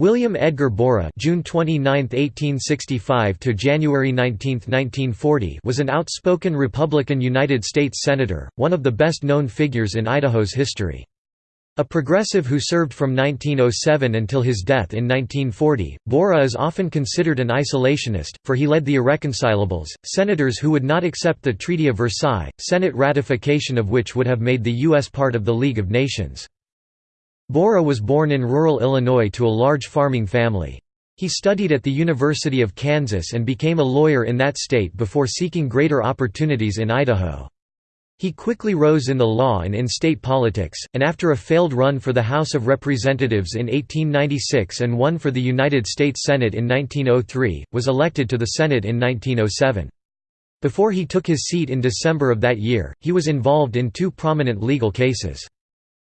William Edgar Borah June 29, 1865 to January 19, 1940 was an outspoken Republican United States Senator, one of the best-known figures in Idaho's history. A progressive who served from 1907 until his death in 1940, Borah is often considered an isolationist, for he led the Irreconcilables, senators who would not accept the Treaty of Versailles, Senate ratification of which would have made the U.S. part of the League of Nations. Borah was born in rural Illinois to a large farming family. He studied at the University of Kansas and became a lawyer in that state before seeking greater opportunities in Idaho. He quickly rose in the law and in state politics, and after a failed run for the House of Representatives in 1896 and one for the United States Senate in 1903, was elected to the Senate in 1907. Before he took his seat in December of that year, he was involved in two prominent legal cases.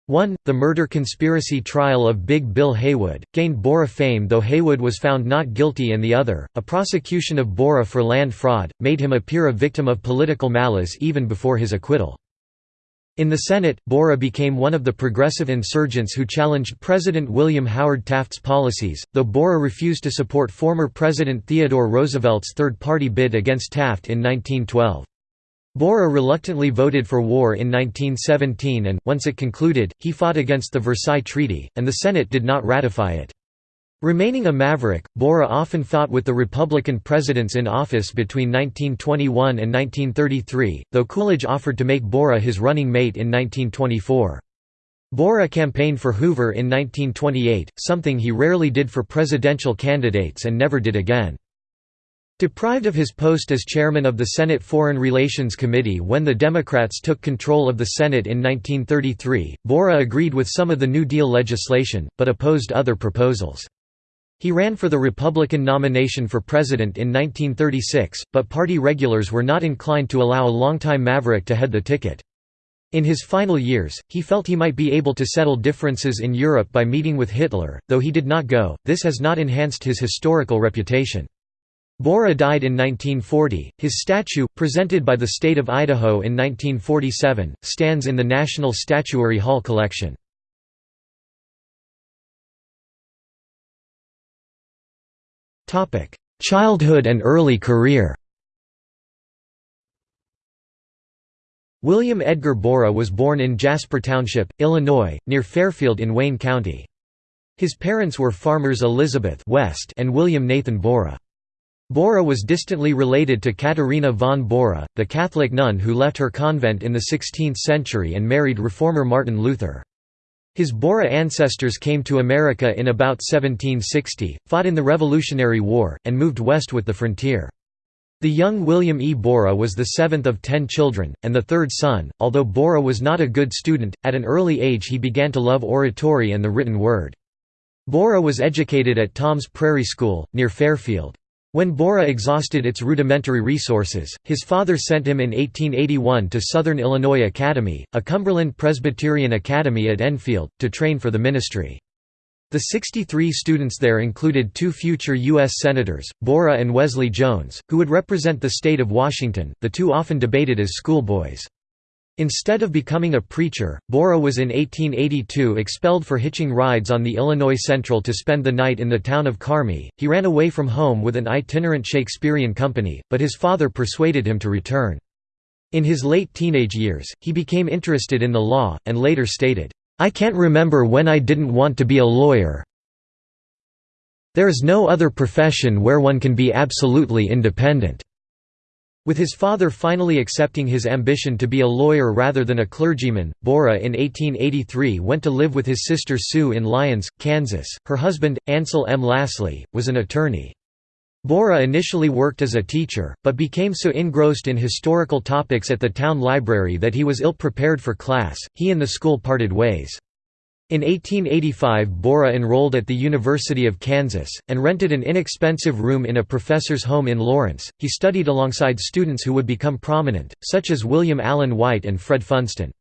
1. The murder conspiracy trial of Big Bill Haywood, gained Borah fame though Haywood was found not guilty and the other, a prosecution of Borah for land fraud, made him appear a victim of political malice even before his acquittal. In the Senate, Borah became one of the progressive insurgents who challenged President William Howard Taft's policies, though Borah refused to support former President Theodore Roosevelt's third-party bid against Taft in 1912. Borah reluctantly voted for war in 1917 and, once it concluded, he fought against the Versailles Treaty, and the Senate did not ratify it. Remaining a maverick, Borah often fought with the Republican presidents in office between 1921 and 1933, though Coolidge offered to make Borah his running mate in 1924. Borah campaigned for Hoover in 1928, something he rarely did for presidential candidates and never did again. Deprived of his post as chairman of the Senate Foreign Relations Committee when the Democrats took control of the Senate in 1933, Borah agreed with some of the New Deal legislation, but opposed other proposals. He ran for the Republican nomination for president in 1936, but party regulars were not inclined to allow a longtime maverick to head the ticket. In his final years, he felt he might be able to settle differences in Europe by meeting with Hitler, though he did not go, this has not enhanced his historical reputation. Borah died in 1940. His statue, presented by the state of Idaho in 1947, stands in the National Statuary Hall collection. Topic: Childhood and early career. William Edgar Borah was born in Jasper Township, Illinois, near Fairfield in Wayne County. His parents were farmers Elizabeth West and William Nathan Borah. Borah was distantly related to Katharina von Bora, the Catholic nun who left her convent in the 16th century and married reformer Martin Luther. His Borah ancestors came to America in about 1760, fought in the Revolutionary War, and moved west with the frontier. The young William E. Borah was the seventh of ten children, and the third son. Although Borah was not a good student, at an early age he began to love oratory and the written word. Borah was educated at Tom's Prairie School, near Fairfield. When Borah exhausted its rudimentary resources, his father sent him in 1881 to Southern Illinois Academy, a Cumberland Presbyterian academy at Enfield, to train for the ministry. The 63 students there included two future U.S. Senators, Borah and Wesley Jones, who would represent the state of Washington, the two often debated as schoolboys. Instead of becoming a preacher, Borah was in 1882 expelled for hitching rides on the Illinois Central to spend the night in the town of Carmi. He ran away from home with an itinerant Shakespearean company, but his father persuaded him to return. In his late teenage years, he became interested in the law, and later stated, "'I can't remember when I didn't want to be a lawyer. There is no other profession where one can be absolutely independent.' With his father finally accepting his ambition to be a lawyer rather than a clergyman, Borah in 1883 went to live with his sister Sue in Lyons, Kansas. Her husband, Ansel M. Lasley, was an attorney. Borah initially worked as a teacher, but became so engrossed in historical topics at the town library that he was ill-prepared for class, he and the school parted ways. In 1885 Borah enrolled at the University of Kansas, and rented an inexpensive room in a professor's home in Lawrence. He studied alongside students who would become prominent, such as William Allen White and Fred Funston.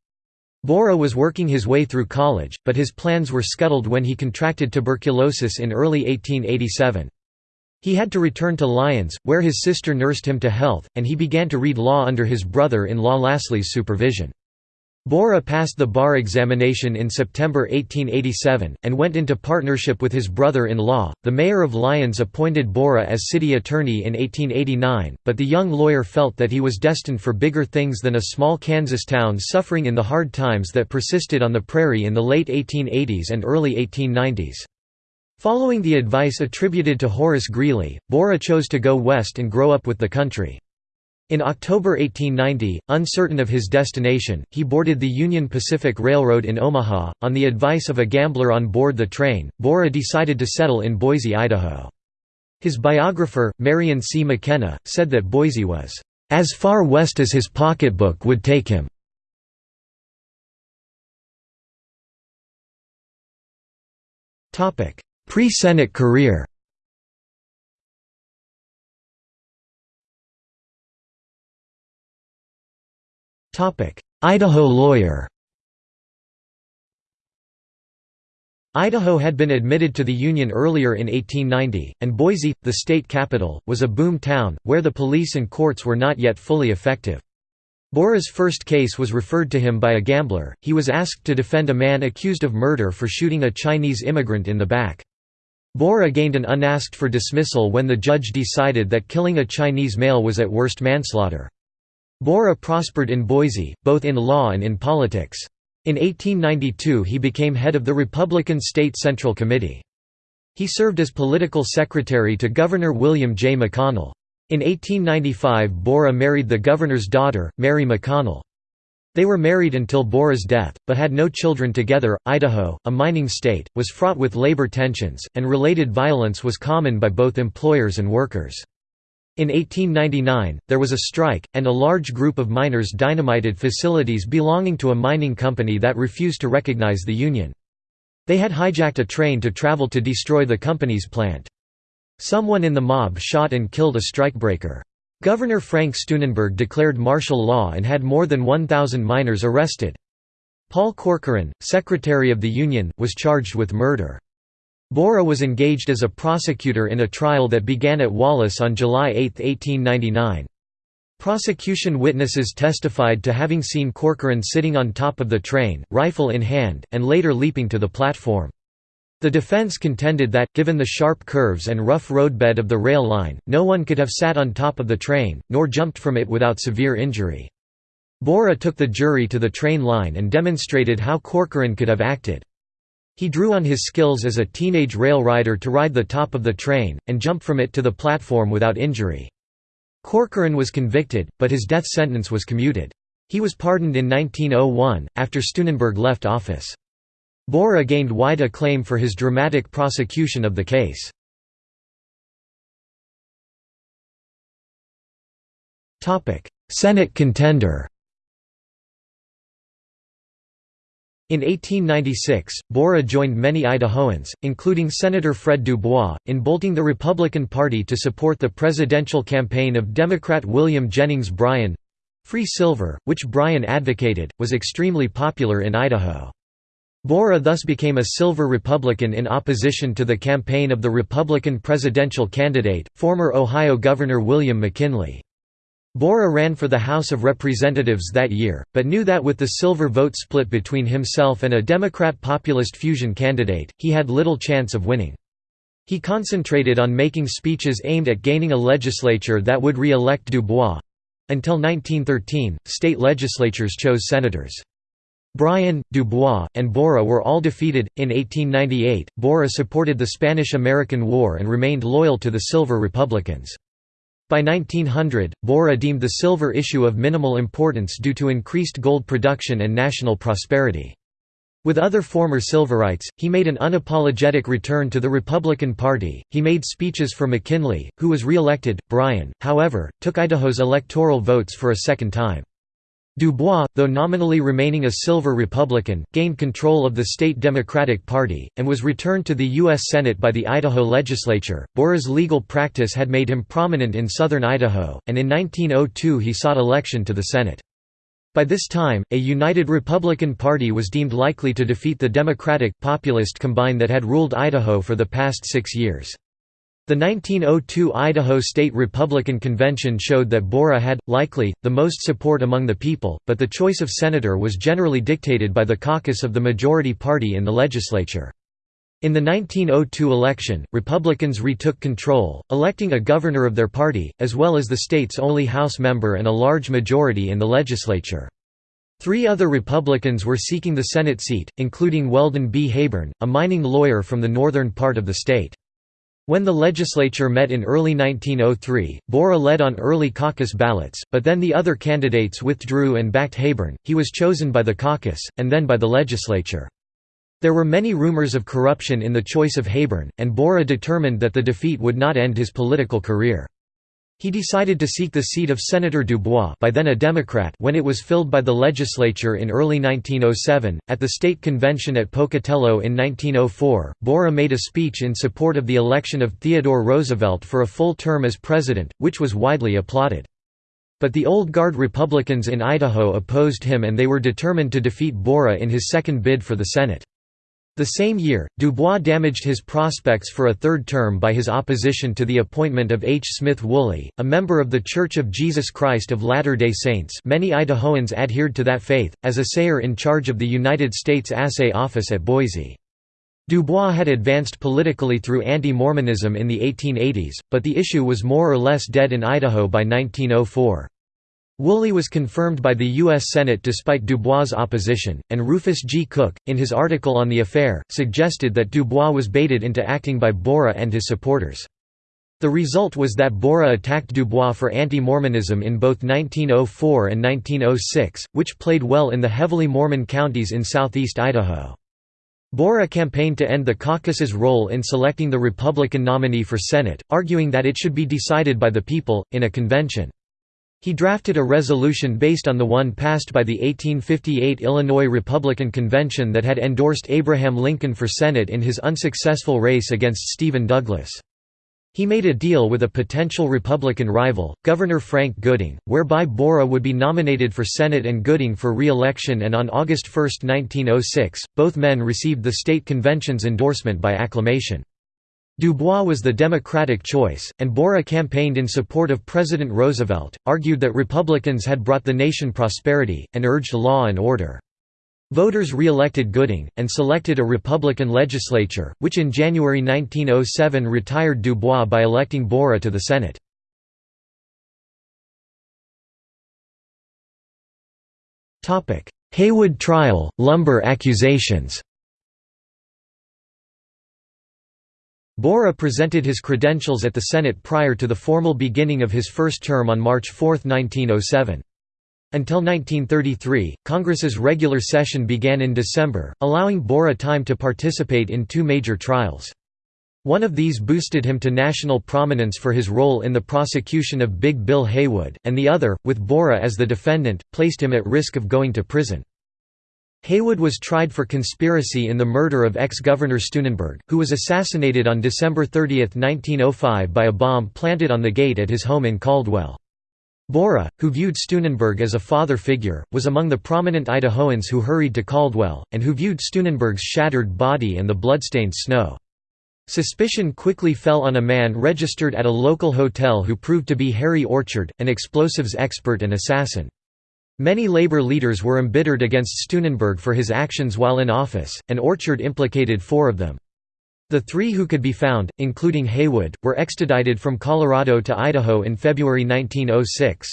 Borah was working his way through college, but his plans were scuttled when he contracted tuberculosis in early 1887. He had to return to Lyons, where his sister nursed him to health, and he began to read law under his brother-in-law Lasley's supervision. Borah passed the bar examination in September 1887, and went into partnership with his brother-in-law. The mayor of Lyons appointed Borah as city attorney in 1889, but the young lawyer felt that he was destined for bigger things than a small Kansas town suffering in the hard times that persisted on the prairie in the late 1880s and early 1890s. Following the advice attributed to Horace Greeley, Borah chose to go west and grow up with the country. In October 1890, uncertain of his destination, he boarded the Union Pacific Railroad in Omaha. On the advice of a gambler on board the train, Borah decided to settle in Boise, Idaho. His biographer, Marion C. McKenna, said that Boise was as far west as his pocketbook would take him. Pre-Senate career Idaho lawyer Idaho had been admitted to the Union earlier in 1890, and Boise, the state capital, was a boom town, where the police and courts were not yet fully effective. Borah's first case was referred to him by a gambler, he was asked to defend a man accused of murder for shooting a Chinese immigrant in the back. Borah gained an unasked for dismissal when the judge decided that killing a Chinese male was at worst manslaughter. Borah prospered in Boise, both in law and in politics. In 1892 he became head of the Republican State Central Committee. He served as political secretary to Governor William J. McConnell. In 1895 Borah married the governor's daughter, Mary McConnell. They were married until Borah's death, but had no children together. Idaho, a mining state, was fraught with labor tensions, and related violence was common by both employers and workers. In 1899, there was a strike, and a large group of miners dynamited facilities belonging to a mining company that refused to recognize the union. They had hijacked a train to travel to destroy the company's plant. Someone in the mob shot and killed a strikebreaker. Governor Frank Steunenberg declared martial law and had more than 1,000 miners arrested. Paul Corcoran, secretary of the Union, was charged with murder. Borah was engaged as a prosecutor in a trial that began at Wallace on July 8, 1899. Prosecution witnesses testified to having seen Corcoran sitting on top of the train, rifle in hand, and later leaping to the platform. The defense contended that, given the sharp curves and rough roadbed of the rail line, no one could have sat on top of the train, nor jumped from it without severe injury. Borah took the jury to the train line and demonstrated how Corcoran could have acted. He drew on his skills as a teenage rail rider to ride the top of the train, and jump from it to the platform without injury. Corcoran was convicted, but his death sentence was commuted. He was pardoned in 1901, after Steunenberg left office. Borah gained wide acclaim for his dramatic prosecution of the case. Senate contender In 1896, Borah joined many Idahoans, including Senator Fred Dubois, in bolting the Republican Party to support the presidential campaign of Democrat William Jennings Bryan. Free silver, which Bryan advocated, was extremely popular in Idaho. Borah thus became a silver Republican in opposition to the campaign of the Republican presidential candidate, former Ohio Governor William McKinley. Borah ran for the House of Representatives that year, but knew that with the silver vote split between himself and a Democrat populist fusion candidate, he had little chance of winning. He concentrated on making speeches aimed at gaining a legislature that would re-elect Dubois. Until 1913, state legislatures chose senators. Bryan, Dubois, and Borah were all defeated. In 1898, Borah supported the Spanish American War and remained loyal to the Silver Republicans. By 1900, Borah deemed the silver issue of minimal importance due to increased gold production and national prosperity. With other former Silverites, he made an unapologetic return to the Republican Party. He made speeches for McKinley, who was re-elected. Bryan, however, took Idaho's electoral votes for a second time. Dubois, though nominally remaining a Silver Republican, gained control of the state Democratic Party, and was returned to the U.S. Senate by the Idaho legislature. Borah's legal practice had made him prominent in southern Idaho, and in 1902 he sought election to the Senate. By this time, a united Republican Party was deemed likely to defeat the Democratic, populist combine that had ruled Idaho for the past six years. The 1902 Idaho State Republican Convention showed that Borah had, likely, the most support among the people, but the choice of senator was generally dictated by the caucus of the majority party in the legislature. In the 1902 election, Republicans retook control, electing a governor of their party, as well as the state's only House member and a large majority in the legislature. Three other Republicans were seeking the Senate seat, including Weldon B. Heyburn, a mining lawyer from the northern part of the state. When the legislature met in early 1903, Borah led on early caucus ballots, but then the other candidates withdrew and backed Heyburn. He was chosen by the caucus, and then by the legislature. There were many rumors of corruption in the choice of Heyburn, and Borah determined that the defeat would not end his political career. He decided to seek the seat of Senator Dubois by then a Democrat when it was filled by the legislature in early 1907. At the state convention at Pocatello in 1904, Borah made a speech in support of the election of Theodore Roosevelt for a full term as president, which was widely applauded. But the Old Guard Republicans in Idaho opposed him and they were determined to defeat Borah in his second bid for the Senate. The same year, Dubois damaged his prospects for a third term by his opposition to the appointment of H. Smith Woolley, a member of The Church of Jesus Christ of Latter-day Saints many Idahoans adhered to that faith, as assayer in charge of the United States Assay Office at Boise. Dubois had advanced politically through anti-Mormonism in the 1880s, but the issue was more or less dead in Idaho by 1904. Woolley was confirmed by the U.S. Senate despite Dubois' opposition, and Rufus G. Cook, in his article on the affair, suggested that Dubois was baited into acting by Borah and his supporters. The result was that Borah attacked Dubois for anti-Mormonism in both 1904 and 1906, which played well in the heavily Mormon counties in southeast Idaho. Borah campaigned to end the caucus's role in selecting the Republican nominee for Senate, arguing that it should be decided by the people, in a convention. He drafted a resolution based on the one passed by the 1858 Illinois Republican Convention that had endorsed Abraham Lincoln for Senate in his unsuccessful race against Stephen Douglas. He made a deal with a potential Republican rival, Governor Frank Gooding, whereby Borah would be nominated for Senate and Gooding for re-election and on August 1, 1906, both men received the state convention's endorsement by acclamation. Dubois was the Democratic choice, and Borah campaigned in support of President Roosevelt, argued that Republicans had brought the nation prosperity, and urged law and order. Voters re-elected Gooding, and selected a Republican legislature, which in January 1907 retired Dubois by electing Borah to the Senate. Haywood trial, lumber accusations Borah presented his credentials at the Senate prior to the formal beginning of his first term on March 4, 1907. Until 1933, Congress's regular session began in December, allowing Borah time to participate in two major trials. One of these boosted him to national prominence for his role in the prosecution of Big Bill Haywood, and the other, with Borah as the defendant, placed him at risk of going to prison. Haywood was tried for conspiracy in the murder of ex-Governor Steunenberg, who was assassinated on December 30, 1905 by a bomb planted on the gate at his home in Caldwell. Borah, who viewed Steunenberg as a father figure, was among the prominent Idahoans who hurried to Caldwell, and who viewed Steunenberg's shattered body and the bloodstained snow. Suspicion quickly fell on a man registered at a local hotel who proved to be Harry Orchard, an explosives expert and assassin. Many labor leaders were embittered against Steunenberg for his actions while in office, and Orchard implicated four of them. The three who could be found, including Haywood, were extradited from Colorado to Idaho in February 1906.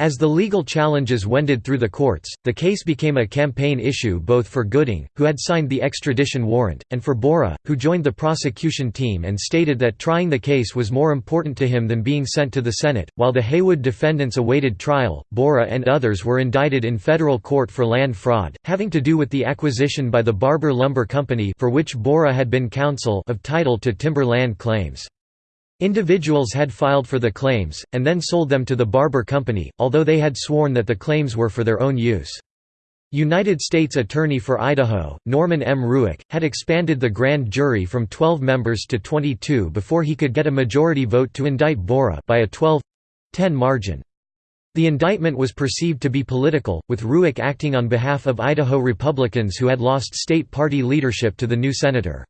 As the legal challenges wended through the courts, the case became a campaign issue both for Gooding, who had signed the extradition warrant, and for Borah, who joined the prosecution team and stated that trying the case was more important to him than being sent to the Senate. While the Haywood defendants awaited trial, Borah and others were indicted in federal court for land fraud, having to do with the acquisition by the Barber Lumber Company for which Borah had been counsel of title to timber land claims. Individuals had filed for the claims, and then sold them to the Barber Company, although they had sworn that the claims were for their own use. United States Attorney for Idaho, Norman M. Ruick, had expanded the grand jury from 12 members to 22 before he could get a majority vote to indict Borah by a 12—10 margin. The indictment was perceived to be political, with Ruick acting on behalf of Idaho Republicans who had lost state party leadership to the new senator.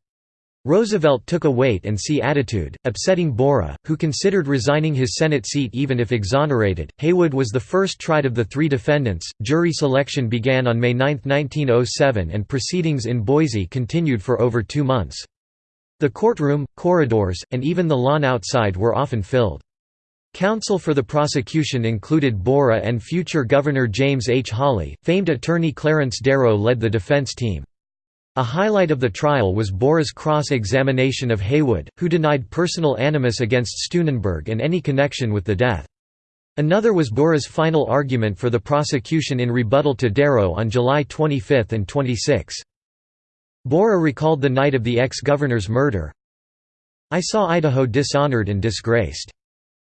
Roosevelt took a wait-and-see attitude, upsetting Borah, who considered resigning his Senate seat even if exonerated. Haywood was the first tried of the three defendants. Jury selection began on May 9, 1907 and proceedings in Boise continued for over two months. The courtroom, corridors, and even the lawn outside were often filled. Counsel for the prosecution included Borah and future Governor James H. Hawley. Famed attorney Clarence Darrow led the defense team. A highlight of the trial was Borah's cross-examination of Haywood, who denied personal animus against Steunenberg and any connection with the death. Another was Borah's final argument for the prosecution in rebuttal to Darrow on July 25 and 26. Borah recalled the night of the ex-governor's murder. I saw Idaho dishonored and disgraced.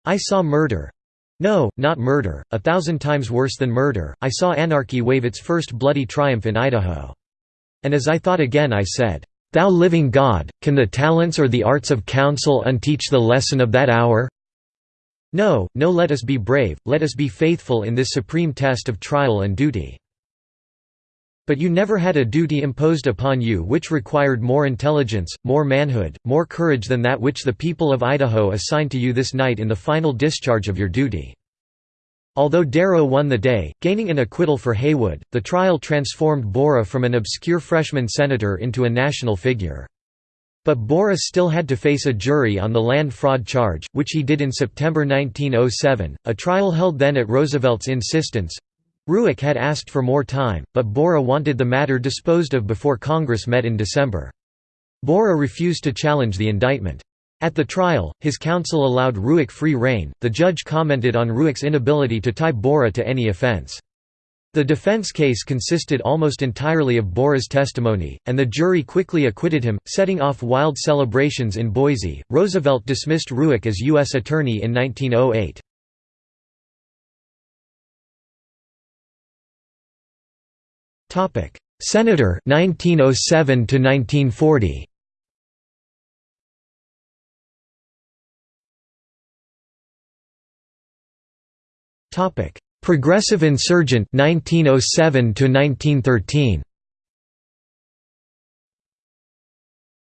I saw murder. No, not murder, a thousand times worse than murder, I saw anarchy wave its first bloody triumph in Idaho. And as I thought again I said, "'Thou living God, can the talents or the arts of counsel unteach the lesson of that hour?' No, no let us be brave, let us be faithful in this supreme test of trial and duty. But you never had a duty imposed upon you which required more intelligence, more manhood, more courage than that which the people of Idaho assigned to you this night in the final discharge of your duty. Although Darrow won the day, gaining an acquittal for Haywood, the trial transformed Borah from an obscure freshman senator into a national figure. But Borah still had to face a jury on the land fraud charge, which he did in September 1907, a trial held then at Roosevelt's insistence. Ruick had asked for more time, but Borah wanted the matter disposed of before Congress met in December. Borah refused to challenge the indictment. At the trial, his counsel allowed Ruick free rein. The judge commented on Ruick's inability to tie Borah to any offense. The defense case consisted almost entirely of Borah's testimony, and the jury quickly acquitted him, setting off wild celebrations in Boise. Roosevelt dismissed Ruick as U.S. Attorney in 1908. Senator 1907 to 1940. Topic: Progressive insurgent 1907 to 1913.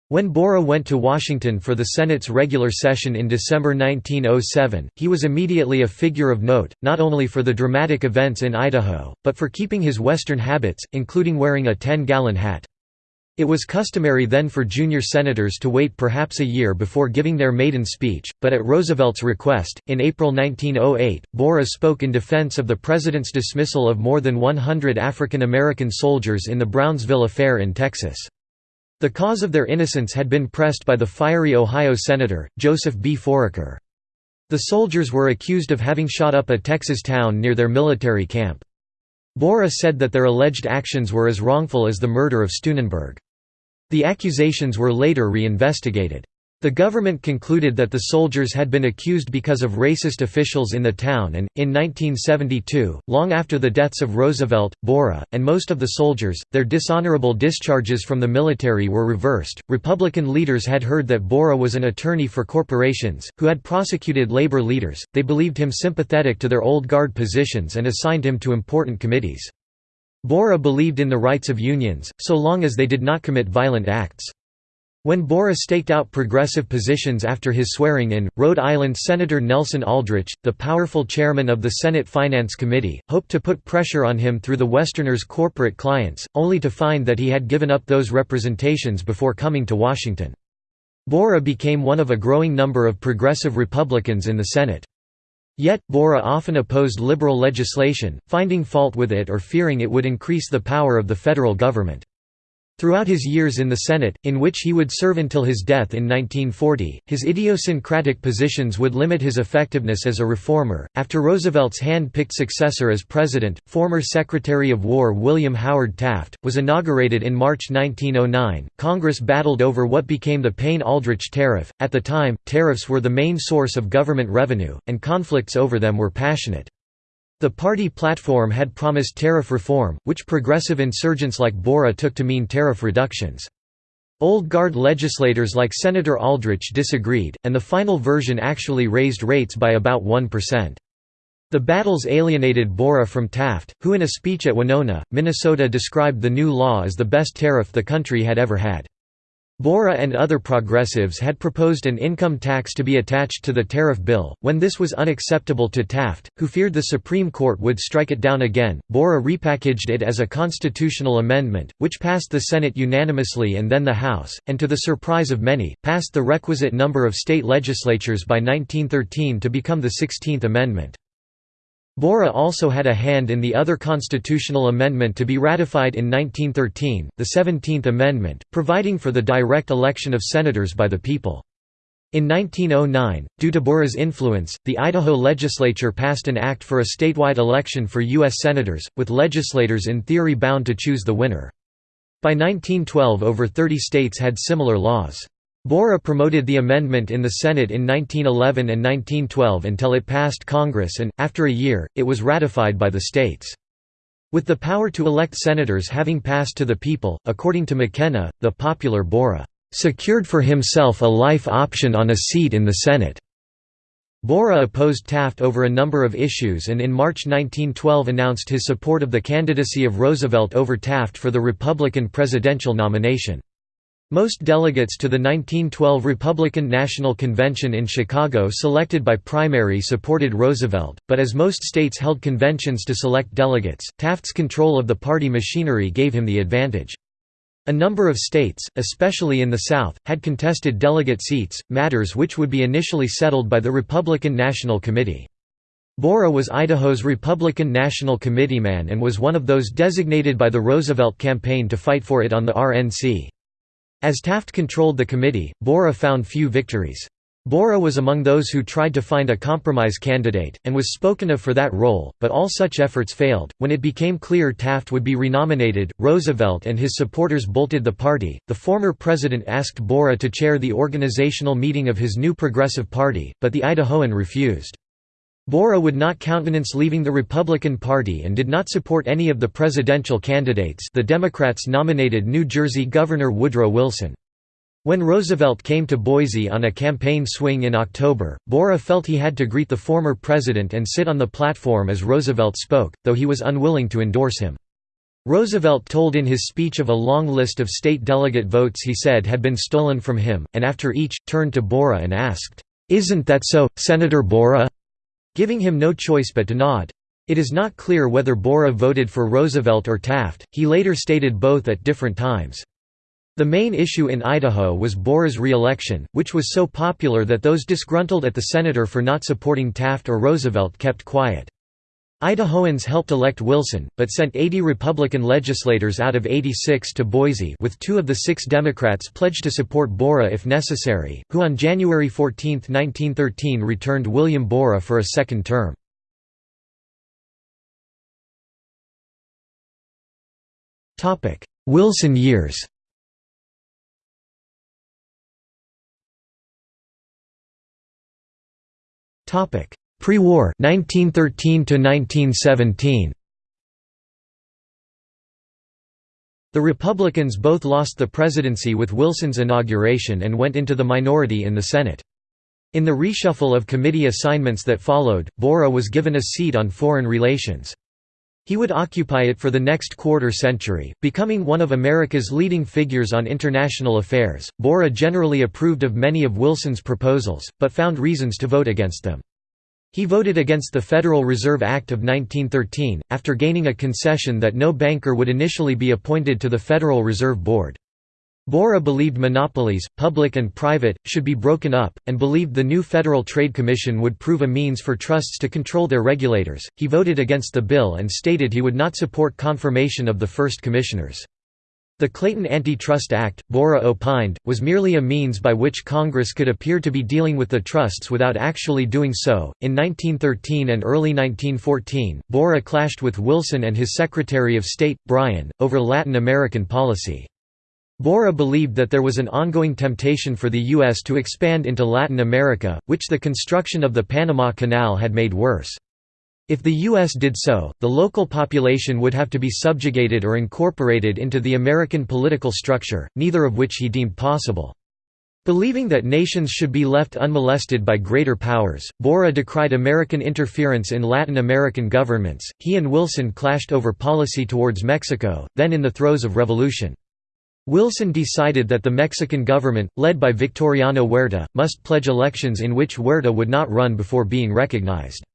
When Borah went to Washington for the Senate's regular session in December 1907, he was immediately a figure of note, not only for the dramatic events in Idaho, but for keeping his Western habits, including wearing a 10-gallon hat. It was customary then for junior senators to wait perhaps a year before giving their maiden speech, but at Roosevelt's request, in April 1908, Borah spoke in defense of the president's dismissal of more than 100 African American soldiers in the Brownsville affair in Texas. The cause of their innocence had been pressed by the fiery Ohio senator, Joseph B. Foraker. The soldiers were accused of having shot up a Texas town near their military camp. Borah said that their alleged actions were as wrongful as the murder of Steunenberg. The accusations were later re-investigated. The government concluded that the soldiers had been accused because of racist officials in the town and, in 1972, long after the deaths of Roosevelt, Borah, and most of the soldiers, their dishonorable discharges from the military were reversed. Republican leaders had heard that Borah was an attorney for corporations, who had prosecuted labor leaders, they believed him sympathetic to their old guard positions and assigned him to important committees. Borah believed in the rights of unions, so long as they did not commit violent acts. When Borah staked out progressive positions after his swearing-in, Rhode Island Senator Nelson Aldrich, the powerful chairman of the Senate Finance Committee, hoped to put pressure on him through the Westerners' corporate clients, only to find that he had given up those representations before coming to Washington. Borah became one of a growing number of progressive Republicans in the Senate. Yet, Borah often opposed liberal legislation, finding fault with it or fearing it would increase the power of the federal government. Throughout his years in the Senate, in which he would serve until his death in 1940, his idiosyncratic positions would limit his effectiveness as a reformer. After Roosevelt's hand picked successor as president, former Secretary of War William Howard Taft, was inaugurated in March 1909. Congress battled over what became the Payne Aldrich Tariff. At the time, tariffs were the main source of government revenue, and conflicts over them were passionate. The party platform had promised tariff reform, which progressive insurgents like Borah took to mean tariff reductions. Old Guard legislators like Senator Aldrich disagreed, and the final version actually raised rates by about 1%. The battles alienated Borah from Taft, who in a speech at Winona, Minnesota described the new law as the best tariff the country had ever had. Borah and other progressives had proposed an income tax to be attached to the tariff bill. When this was unacceptable to Taft, who feared the Supreme Court would strike it down again, Borah repackaged it as a constitutional amendment, which passed the Senate unanimously and then the House, and to the surprise of many, passed the requisite number of state legislatures by 1913 to become the 16th Amendment. Borah also had a hand in the other constitutional amendment to be ratified in 1913, the Seventeenth Amendment, providing for the direct election of senators by the people. In 1909, due to Borah's influence, the Idaho legislature passed an act for a statewide election for U.S. senators, with legislators in theory bound to choose the winner. By 1912 over 30 states had similar laws. Borah promoted the amendment in the Senate in 1911 and 1912 until it passed Congress and, after a year, it was ratified by the states. With the power to elect senators having passed to the people, according to McKenna, the popular Borah secured for himself a life option on a seat in the Senate. Borah opposed Taft over a number of issues and in March 1912 announced his support of the candidacy of Roosevelt over Taft for the Republican presidential nomination. Most delegates to the 1912 Republican National Convention in Chicago selected by primary supported Roosevelt, but as most states held conventions to select delegates, Taft's control of the party machinery gave him the advantage. A number of states, especially in the South, had contested delegate seats, matters which would be initially settled by the Republican National Committee. Borah was Idaho's Republican National Committeeman and was one of those designated by the Roosevelt campaign to fight for it on the RNC. As Taft controlled the committee, Borah found few victories. Borah was among those who tried to find a compromise candidate, and was spoken of for that role, but all such efforts failed. When it became clear Taft would be renominated, Roosevelt and his supporters bolted the party. The former president asked Borah to chair the organizational meeting of his new Progressive Party, but the Idahoan refused. Borah would not countenance leaving the Republican Party and did not support any of the presidential candidates the Democrats nominated New Jersey Governor Woodrow Wilson. When Roosevelt came to Boise on a campaign swing in October, Borah felt he had to greet the former president and sit on the platform as Roosevelt spoke, though he was unwilling to endorse him. Roosevelt told in his speech of a long list of state delegate votes he said had been stolen from him, and after each, turned to Borah and asked, "'Isn't that so, Senator Borah?' Giving him no choice but to nod. It is not clear whether Borah voted for Roosevelt or Taft, he later stated both at different times. The main issue in Idaho was Borah's re-election, which was so popular that those disgruntled at the senator for not supporting Taft or Roosevelt kept quiet. Idahoans helped elect Wilson, but sent 80 Republican legislators out of 86 to Boise with two of the six Democrats pledged to support Borah if necessary, who on January 14, 1913 returned William Borah for a second term. Wilson years Pre-war 1913 to 1917. The Republicans both lost the presidency with Wilson's inauguration and went into the minority in the Senate. In the reshuffle of committee assignments that followed, Borah was given a seat on foreign relations. He would occupy it for the next quarter century, becoming one of America's leading figures on international affairs. Borah generally approved of many of Wilson's proposals, but found reasons to vote against them. He voted against the Federal Reserve Act of 1913, after gaining a concession that no banker would initially be appointed to the Federal Reserve Board. Borah believed monopolies, public and private, should be broken up, and believed the new Federal Trade Commission would prove a means for trusts to control their regulators. He voted against the bill and stated he would not support confirmation of the first commissioners. The Clayton Antitrust Act, Borah opined, was merely a means by which Congress could appear to be dealing with the trusts without actually doing so. In 1913 and early 1914, Borah clashed with Wilson and his Secretary of State, Bryan, over Latin American policy. Borah believed that there was an ongoing temptation for the U.S. to expand into Latin America, which the construction of the Panama Canal had made worse. If the U.S. did so, the local population would have to be subjugated or incorporated into the American political structure, neither of which he deemed possible. Believing that nations should be left unmolested by greater powers, Borah decried American interference in Latin American governments. He and Wilson clashed over policy towards Mexico, then in the throes of revolution. Wilson decided that the Mexican government, led by Victoriano Huerta, must pledge elections in which Huerta would not run before being recognized.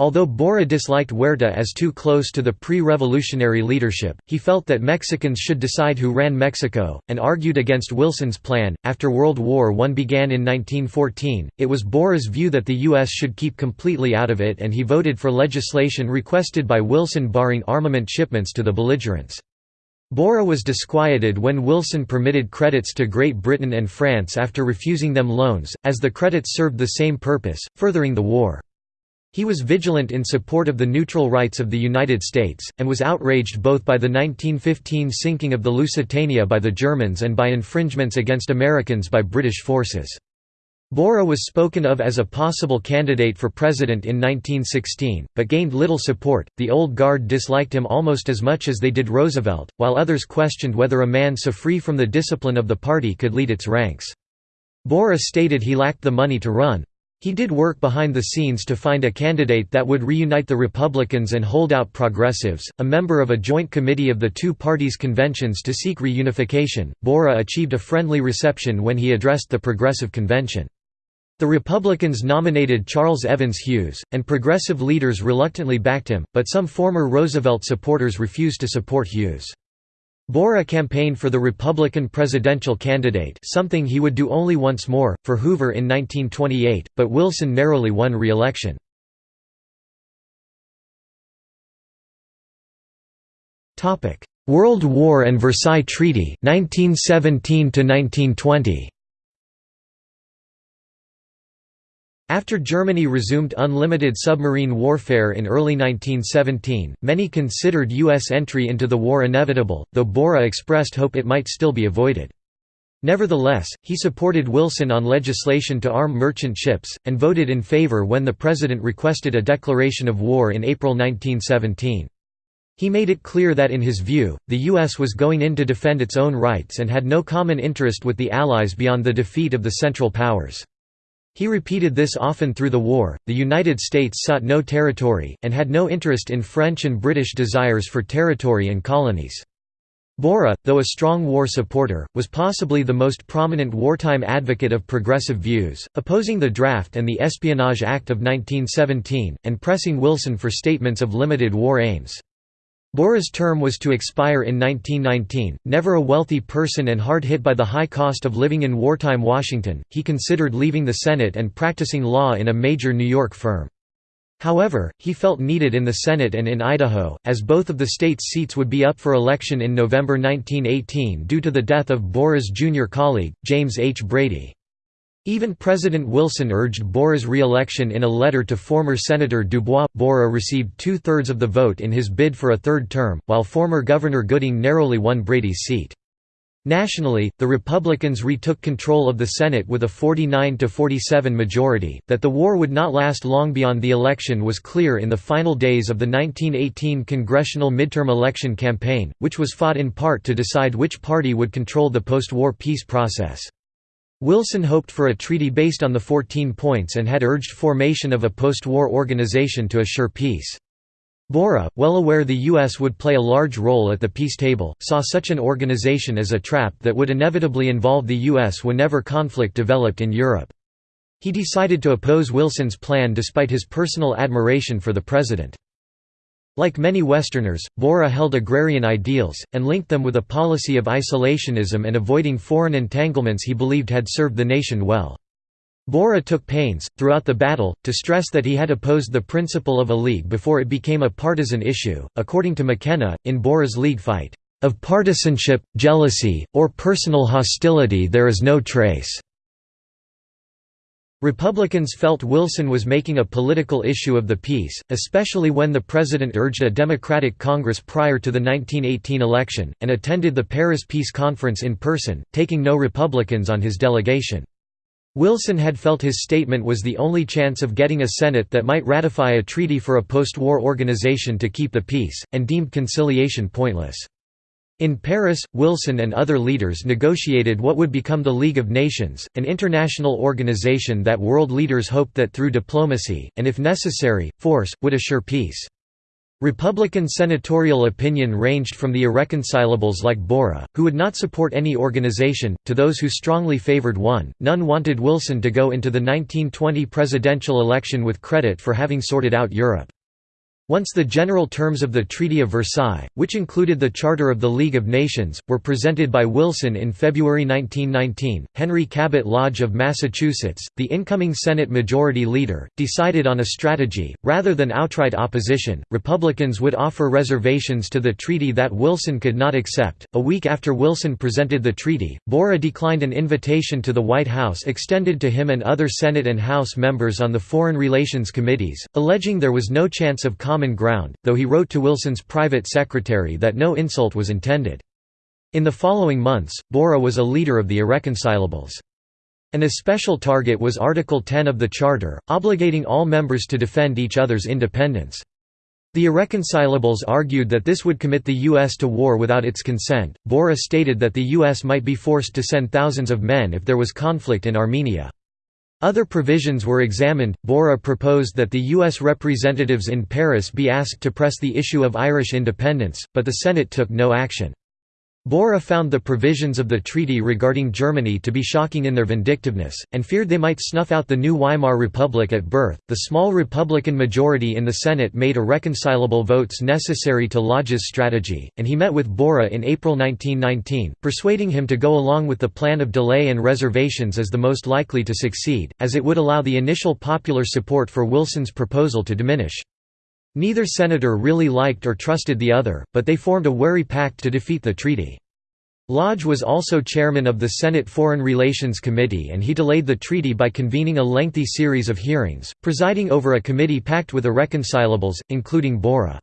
Although Borah disliked Huerta as too close to the pre-revolutionary leadership, he felt that Mexicans should decide who ran Mexico, and argued against Wilson's plan. After World War I began in 1914, it was Borah's view that the U.S. should keep completely out of it and he voted for legislation requested by Wilson barring armament shipments to the belligerents. Borah was disquieted when Wilson permitted credits to Great Britain and France after refusing them loans, as the credits served the same purpose, furthering the war. He was vigilant in support of the neutral rights of the United States, and was outraged both by the 1915 sinking of the Lusitania by the Germans and by infringements against Americans by British forces. Borah was spoken of as a possible candidate for president in 1916, but gained little support. The old guard disliked him almost as much as they did Roosevelt, while others questioned whether a man so free from the discipline of the party could lead its ranks. Borah stated he lacked the money to run. He did work behind the scenes to find a candidate that would reunite the Republicans and holdout progressives. A member of a joint committee of the two parties' conventions to seek reunification, Borah achieved a friendly reception when he addressed the Progressive Convention. The Republicans nominated Charles Evans Hughes, and progressive leaders reluctantly backed him, but some former Roosevelt supporters refused to support Hughes. Borah campaigned for the Republican presidential candidate something he would do only once more, for Hoover in 1928, but Wilson narrowly won re-election. World War and Versailles Treaty 1917 1920 After Germany resumed unlimited submarine warfare in early 1917, many considered U.S. entry into the war inevitable, though Borah expressed hope it might still be avoided. Nevertheless, he supported Wilson on legislation to arm merchant ships, and voted in favor when the president requested a declaration of war in April 1917. He made it clear that in his view, the U.S. was going in to defend its own rights and had no common interest with the Allies beyond the defeat of the Central Powers. He repeated this often through the war. The United States sought no territory, and had no interest in French and British desires for territory and colonies. Borah, though a strong war supporter, was possibly the most prominent wartime advocate of progressive views, opposing the draft and the Espionage Act of 1917, and pressing Wilson for statements of limited war aims. Borah's term was to expire in 1919. Never a wealthy person and hard hit by the high cost of living in wartime Washington, he considered leaving the Senate and practicing law in a major New York firm. However, he felt needed in the Senate and in Idaho, as both of the state's seats would be up for election in November 1918 due to the death of Borah's junior colleague, James H. Brady. Even President Wilson urged Borah's re-election in a letter to former Senator Dubois. Borah received two-thirds of the vote in his bid for a third term, while former Governor Gooding narrowly won Brady's seat. Nationally, the Republicans retook control of the Senate with a 49–47 majority. That the war would not last long beyond the election was clear in the final days of the 1918 congressional midterm election campaign, which was fought in part to decide which party would control the post-war peace process. Wilson hoped for a treaty based on the 14 points and had urged formation of a post-war organization to assure peace. Borah, well aware the U.S. would play a large role at the peace table, saw such an organization as a trap that would inevitably involve the U.S. whenever conflict developed in Europe. He decided to oppose Wilson's plan despite his personal admiration for the president. Like many Westerners, Borah held agrarian ideals, and linked them with a policy of isolationism and avoiding foreign entanglements he believed had served the nation well. Borah took pains, throughout the battle, to stress that he had opposed the principle of a league before it became a partisan issue. According to McKenna, in Borah's league fight, of partisanship, jealousy, or personal hostility there is no trace. Republicans felt Wilson was making a political issue of the peace, especially when the president urged a Democratic Congress prior to the 1918 election, and attended the Paris Peace Conference in person, taking no Republicans on his delegation. Wilson had felt his statement was the only chance of getting a Senate that might ratify a treaty for a post-war organization to keep the peace, and deemed conciliation pointless. In Paris, Wilson and other leaders negotiated what would become the League of Nations, an international organization that world leaders hoped that through diplomacy, and if necessary, force, would assure peace. Republican senatorial opinion ranged from the irreconcilables like Borah, who would not support any organization, to those who strongly favored one. None wanted Wilson to go into the 1920 presidential election with credit for having sorted out Europe. Once the general terms of the Treaty of Versailles, which included the Charter of the League of Nations, were presented by Wilson in February 1919, Henry Cabot Lodge of Massachusetts, the incoming Senate Majority Leader, decided on a strategy. Rather than outright opposition, Republicans would offer reservations to the treaty that Wilson could not accept. A week after Wilson presented the treaty, Borah declined an invitation to the White House extended to him and other Senate and House members on the Foreign Relations Committees, alleging there was no chance of common ground, though he wrote to Wilson's private secretary that no insult was intended. In the following months, Borah was a leader of the irreconcilables. An especial target was Article 10 of the Charter, obligating all members to defend each other's independence. The irreconcilables argued that this would commit the U.S. to war without its consent. Borah stated that the U.S. might be forced to send thousands of men if there was conflict in Armenia. Other provisions were examined. Borah proposed that the U.S. representatives in Paris be asked to press the issue of Irish independence, but the Senate took no action. Borah found the provisions of the treaty regarding Germany to be shocking in their vindictiveness, and feared they might snuff out the new Weimar Republic at birth. The small Republican majority in the Senate made irreconcilable votes necessary to Lodge's strategy, and he met with Borah in April 1919, persuading him to go along with the plan of delay and reservations as the most likely to succeed, as it would allow the initial popular support for Wilson's proposal to diminish. Neither senator really liked or trusted the other, but they formed a wary pact to defeat the treaty. Lodge was also chairman of the Senate Foreign Relations Committee and he delayed the treaty by convening a lengthy series of hearings, presiding over a committee packed with irreconcilables, including Borah.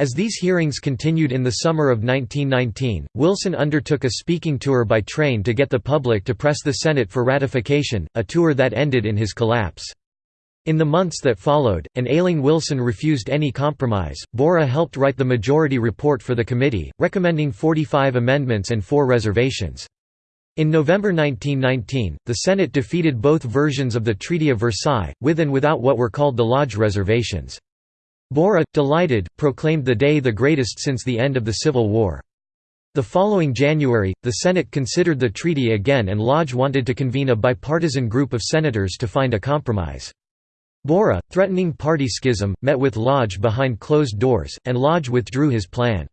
As these hearings continued in the summer of 1919, Wilson undertook a speaking tour by train to get the public to press the Senate for ratification, a tour that ended in his collapse. In the months that followed, an ailing Wilson refused any compromise. Borah helped write the majority report for the committee, recommending 45 amendments and four reservations. In November 1919, the Senate defeated both versions of the Treaty of Versailles, with and without what were called the Lodge reservations. Borah, delighted, proclaimed the day the greatest since the end of the Civil War. The following January, the Senate considered the treaty again and Lodge wanted to convene a bipartisan group of senators to find a compromise. Borah, threatening party schism, met with Lodge behind closed doors, and Lodge withdrew his plan.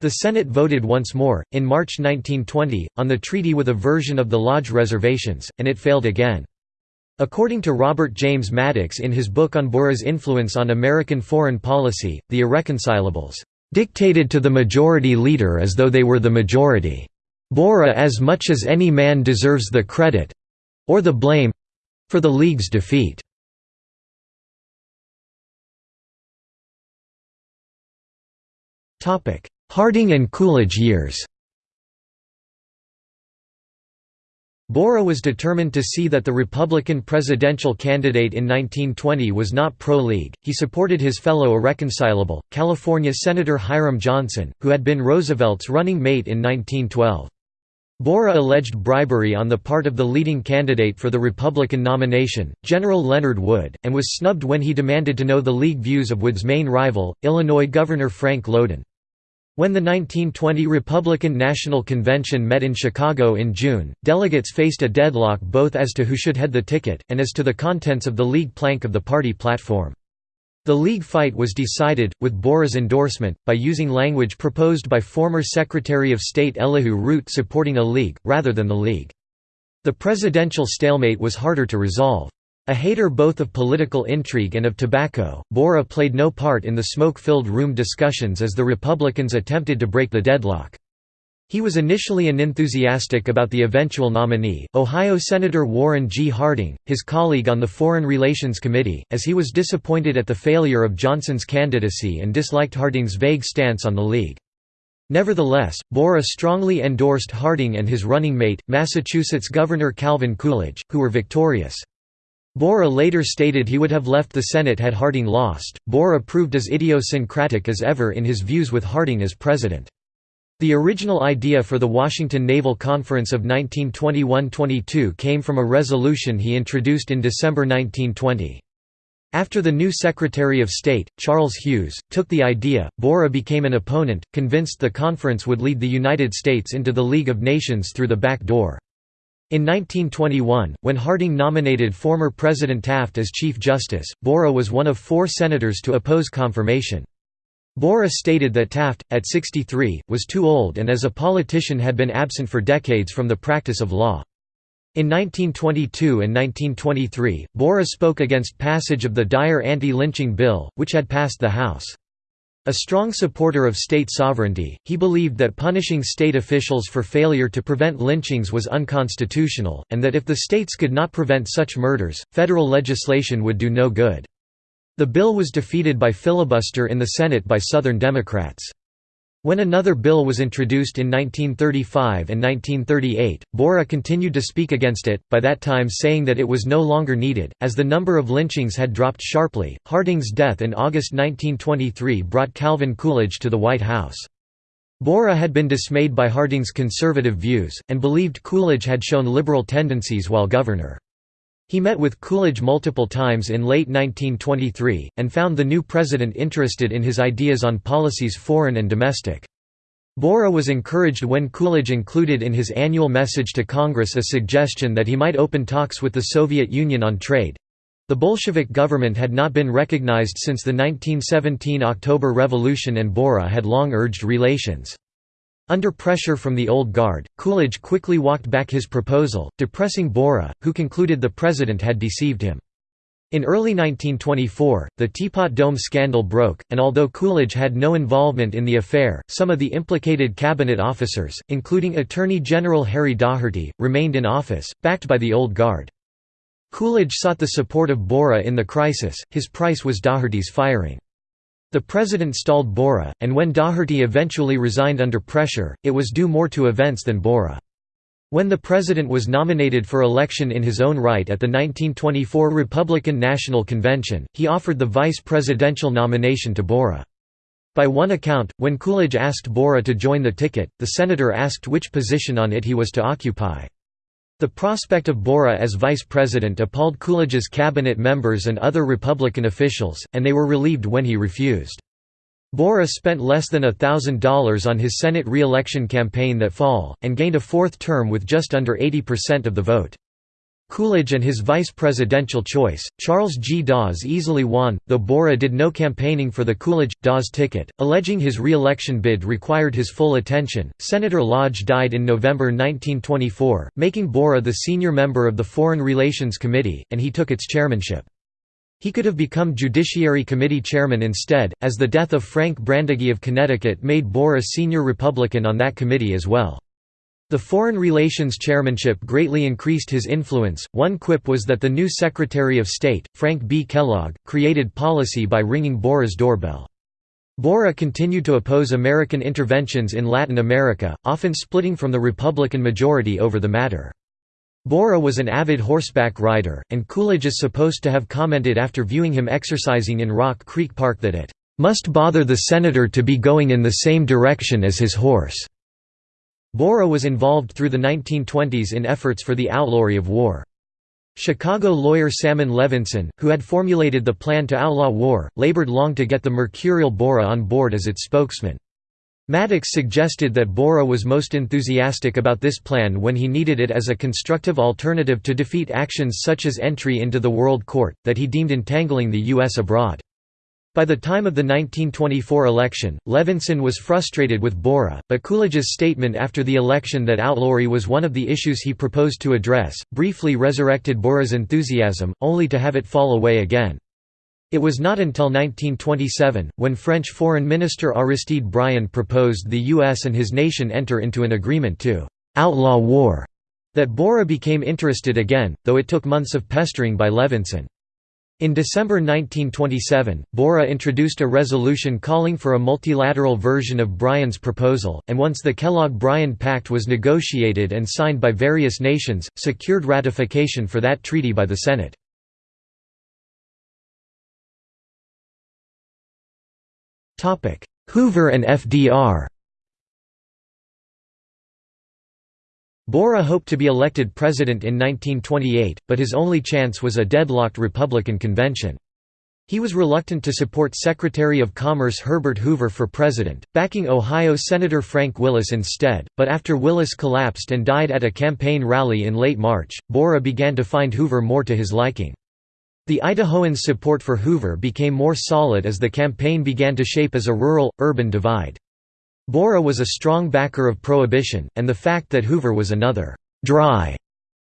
The Senate voted once more, in March 1920, on the treaty with a version of the Lodge reservations, and it failed again. According to Robert James Maddox in his book on Borah's influence on American foreign policy, The Irreconcilables, "...dictated to the majority leader as though they were the majority. Borah as much as any man deserves the credit—or the blame—for the League's defeat." Harding and Coolidge years Borah was determined to see that the Republican presidential candidate in 1920 was not pro-League. He supported his fellow irreconcilable, California Senator Hiram Johnson, who had been Roosevelt's running mate in 1912. Borah alleged bribery on the part of the leading candidate for the Republican nomination, General Leonard Wood, and was snubbed when he demanded to know the League views of Wood's main rival, Illinois Governor Frank Lowden. When the 1920 Republican National Convention met in Chicago in June, delegates faced a deadlock both as to who should head the ticket, and as to the contents of the League plank of the party platform. The League fight was decided, with Borah's endorsement, by using language proposed by former Secretary of State Elihu Root supporting a League, rather than the League. The presidential stalemate was harder to resolve. A hater both of political intrigue and of tobacco, Borah played no part in the smoke-filled room discussions as the Republicans attempted to break the deadlock. He was initially unenthusiastic about the eventual nominee, Ohio Senator Warren G. Harding, his colleague on the Foreign Relations Committee, as he was disappointed at the failure of Johnson's candidacy and disliked Harding's vague stance on the League. Nevertheless, Borah strongly endorsed Harding and his running mate, Massachusetts Governor Calvin Coolidge, who were victorious. Borah later stated he would have left the Senate had Harding lost. Borah proved as idiosyncratic as ever in his views with Harding as president. The original idea for the Washington Naval Conference of 1921–22 came from a resolution he introduced in December 1920. After the new Secretary of State, Charles Hughes, took the idea, Borah became an opponent, convinced the conference would lead the United States into the League of Nations through the back door. In 1921, when Harding nominated former President Taft as Chief Justice, Borah was one of four senators to oppose confirmation. Borah stated that Taft, at 63, was too old and as a politician had been absent for decades from the practice of law. In 1922 and 1923, Borah spoke against passage of the Dyer anti-lynching bill, which had passed the House. A strong supporter of state sovereignty, he believed that punishing state officials for failure to prevent lynchings was unconstitutional, and that if the states could not prevent such murders, federal legislation would do no good. The bill was defeated by filibuster in the Senate by Southern Democrats. When another bill was introduced in 1935 and 1938, Borah continued to speak against it, by that time saying that it was no longer needed, as the number of lynchings had dropped sharply. Harding's death in August 1923 brought Calvin Coolidge to the White House. Borah had been dismayed by Harding's conservative views, and believed Coolidge had shown liberal tendencies while governor. He met with Coolidge multiple times in late 1923, and found the new president interested in his ideas on policies foreign and domestic. Borah was encouraged when Coolidge included in his annual message to Congress a suggestion that he might open talks with the Soviet Union on trade. The Bolshevik government had not been recognized since the 1917 October Revolution and Borah had long urged relations. Under pressure from the Old Guard, Coolidge quickly walked back his proposal, depressing Borah, who concluded the president had deceived him. In early 1924, the Teapot Dome scandal broke, and although Coolidge had no involvement in the affair, some of the implicated cabinet officers, including Attorney General Harry Daugherty, remained in office, backed by the Old Guard. Coolidge sought the support of Borah in the crisis, his price was Daugherty's firing. The president stalled Borah, and when Daugherty eventually resigned under pressure, it was due more to events than Borah. When the president was nominated for election in his own right at the 1924 Republican National Convention, he offered the vice presidential nomination to Borah. By one account, when Coolidge asked Borah to join the ticket, the senator asked which position on it he was to occupy. The prospect of Borah as vice president appalled Coolidge's cabinet members and other Republican officials, and they were relieved when he refused. Borah spent less than $1,000 on his Senate re-election campaign that fall, and gained a fourth term with just under 80% of the vote. Coolidge and his vice presidential choice, Charles G. Dawes easily won, though Borah did no campaigning for the Coolidge-Dawes ticket, alleging his re-election bid required his full attention. Senator Lodge died in November 1924, making Borah the senior member of the Foreign Relations Committee, and he took its chairmanship. He could have become Judiciary Committee chairman instead, as the death of Frank Brandegee of Connecticut made Borah senior Republican on that committee as well. The Foreign Relations Chairmanship greatly increased his influence. One quip was that the new Secretary of State, Frank B. Kellogg, created policy by ringing Borah's doorbell. Borah continued to oppose American interventions in Latin America, often splitting from the Republican majority over the matter. Borah was an avid horseback rider, and Coolidge is supposed to have commented after viewing him exercising in Rock Creek Park that it must bother the senator to be going in the same direction as his horse. Borah was involved through the 1920s in efforts for the outlawry of war. Chicago lawyer Salmon Levinson, who had formulated the plan to outlaw war, labored long to get the mercurial Borah on board as its spokesman. Maddox suggested that Borah was most enthusiastic about this plan when he needed it as a constructive alternative to defeat actions such as entry into the World Court, that he deemed entangling the U.S. abroad. By the time of the 1924 election, Levinson was frustrated with Borah, but Coolidge's statement after the election that outlawry was one of the issues he proposed to address, briefly resurrected Borah's enthusiasm, only to have it fall away again. It was not until 1927, when French Foreign Minister Aristide Briand proposed the U.S. and his nation enter into an agreement to «outlaw war», that Borah became interested again, though it took months of pestering by Levinson. In December 1927, Borah introduced a resolution calling for a multilateral version of Briand's proposal, and once the Kellogg-Briand Pact was negotiated and signed by various nations, secured ratification for that treaty by the Senate. Hoover and FDR Borah hoped to be elected president in 1928, but his only chance was a deadlocked Republican convention. He was reluctant to support Secretary of Commerce Herbert Hoover for president, backing Ohio Senator Frank Willis instead, but after Willis collapsed and died at a campaign rally in late March, Borah began to find Hoover more to his liking. The Idahoans' support for Hoover became more solid as the campaign began to shape as a rural-urban divide. Borah was a strong backer of Prohibition, and the fact that Hoover was another «dry»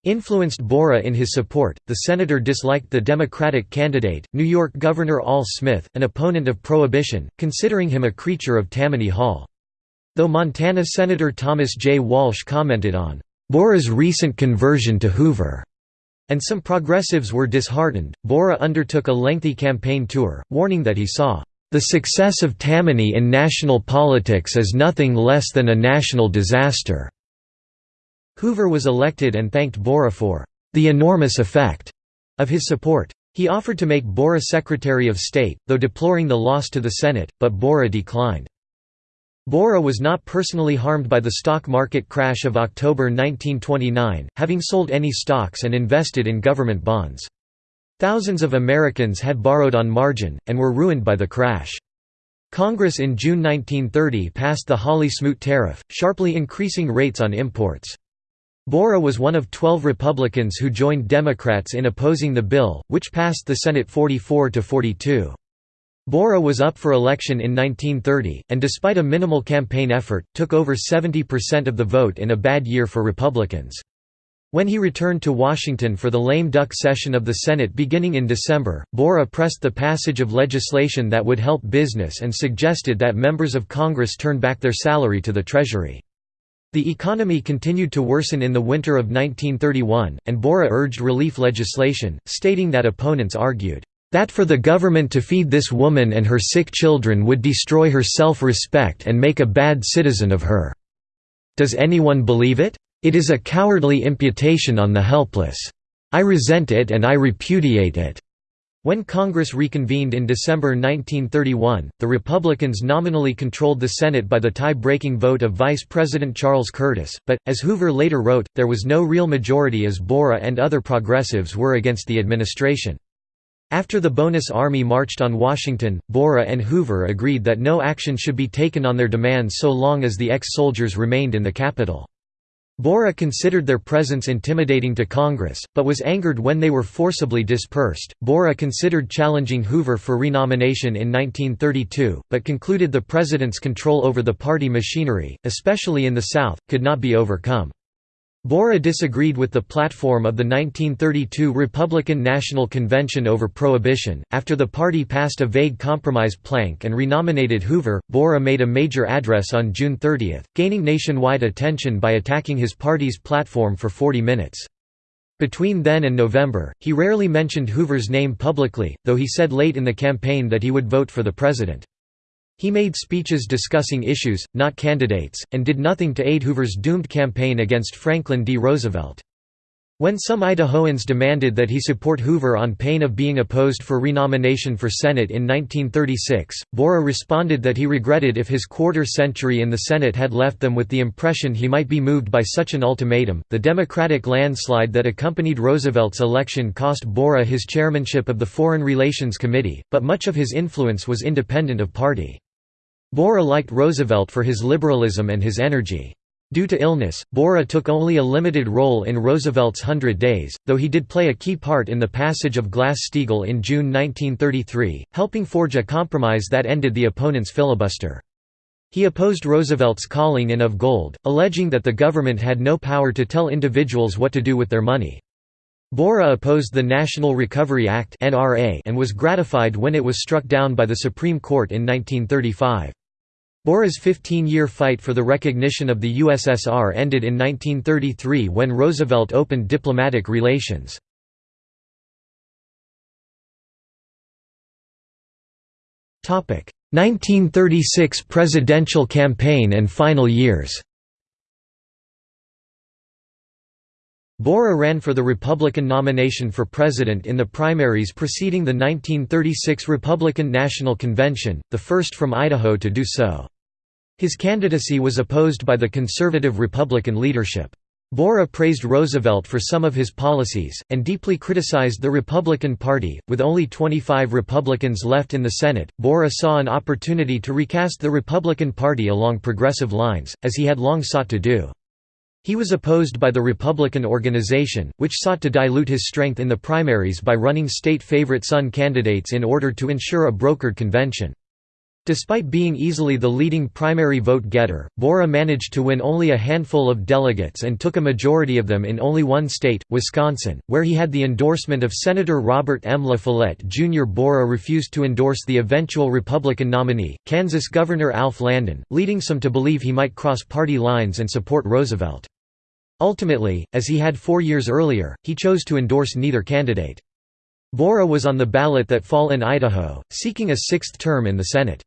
influenced Borah in his support. The senator disliked the Democratic candidate, New York Governor Al Smith, an opponent of Prohibition, considering him a creature of Tammany Hall. Though Montana Senator Thomas J. Walsh commented on Borah's recent conversion to Hoover, and some progressives were disheartened, Borah undertook a lengthy campaign tour, warning that he saw the success of Tammany in national politics is nothing less than a national disaster. Hoover was elected and thanked Borah for the enormous effect of his support. He offered to make Borah Secretary of State, though deploring the loss to the Senate, but Borah declined. Borah was not personally harmed by the stock market crash of October 1929, having sold any stocks and invested in government bonds. Thousands of Americans had borrowed on margin, and were ruined by the crash. Congress in June 1930 passed the Hawley-Smoot tariff, sharply increasing rates on imports. Borah was one of 12 Republicans who joined Democrats in opposing the bill, which passed the Senate 44 to 42. Borah was up for election in 1930, and despite a minimal campaign effort, took over 70% of the vote in a bad year for Republicans. When he returned to Washington for the lame duck session of the Senate beginning in December, Borah pressed the passage of legislation that would help business and suggested that members of Congress turn back their salary to the Treasury. The economy continued to worsen in the winter of 1931, and Borah urged relief legislation, stating that opponents argued, "...that for the government to feed this woman and her sick children would destroy her self-respect and make a bad citizen of her. Does anyone believe it? It is a cowardly imputation on the helpless. I resent it and I repudiate it." When Congress reconvened in December 1931, the Republicans nominally controlled the Senate by the tie-breaking vote of Vice President Charles Curtis, but, as Hoover later wrote, there was no real majority as Borah and other progressives were against the administration. After the Bonus Army marched on Washington, Borah and Hoover agreed that no action should be taken on their demands so long as the ex-soldiers remained in the capital. Borah considered their presence intimidating to Congress, but was angered when they were forcibly dispersed. Borah considered challenging Hoover for renomination in 1932, but concluded the president's control over the party machinery, especially in the South, could not be overcome. Borah disagreed with the platform of the 1932 Republican National Convention over Prohibition. After the party passed a vague compromise plank and renominated Hoover, Borah made a major address on June 30, gaining nationwide attention by attacking his party's platform for 40 minutes. Between then and November, he rarely mentioned Hoover's name publicly, though he said late in the campaign that he would vote for the president. He made speeches discussing issues, not candidates, and did nothing to aid Hoover's doomed campaign against Franklin D. Roosevelt. When some Idahoans demanded that he support Hoover on pain of being opposed for renomination for Senate in 1936, Borah responded that he regretted if his quarter century in the Senate had left them with the impression he might be moved by such an ultimatum. The Democratic landslide that accompanied Roosevelt's election cost Borah his chairmanship of the Foreign Relations Committee, but much of his influence was independent of party. Borah liked Roosevelt for his liberalism and his energy. Due to illness, Borah took only a limited role in Roosevelt's Hundred Days, though he did play a key part in the passage of Glass-Steagall in June 1933, helping forge a compromise that ended the opponent's filibuster. He opposed Roosevelt's calling in of gold, alleging that the government had no power to tell individuals what to do with their money. Borah opposed the National Recovery Act and was gratified when it was struck down by the Supreme Court in 1935. Borah's 15-year fight for the recognition of the USSR ended in 1933 when Roosevelt opened diplomatic relations. Topic: 1936 presidential campaign and final years. Borah ran for the Republican nomination for president in the primaries preceding the 1936 Republican National Convention, the first from Idaho to do so. His candidacy was opposed by the conservative Republican leadership. Borah praised Roosevelt for some of his policies, and deeply criticized the Republican Party. With only 25 Republicans left in the Senate, Borah saw an opportunity to recast the Republican Party along progressive lines, as he had long sought to do. He was opposed by the Republican organization, which sought to dilute his strength in the primaries by running state favorite son candidates in order to ensure a brokered convention. Despite being easily the leading primary vote-getter, Borah managed to win only a handful of delegates and took a majority of them in only one state, Wisconsin, where he had the endorsement of Senator Robert M. La Follette Jr. Borah refused to endorse the eventual Republican nominee, Kansas Governor Alf Landon, leading some to believe he might cross party lines and support Roosevelt. Ultimately, as he had four years earlier, he chose to endorse neither candidate. Borah was on the ballot that fall in Idaho, seeking a sixth term in the Senate.